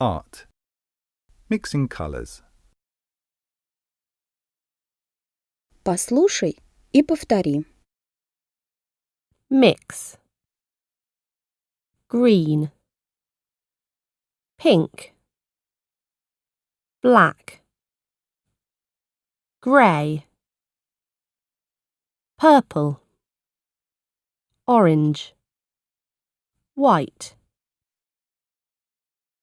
art. Mixing colors. Послушай и повтори. mix. Green. Pink. Black. Grey purple. Orange. White.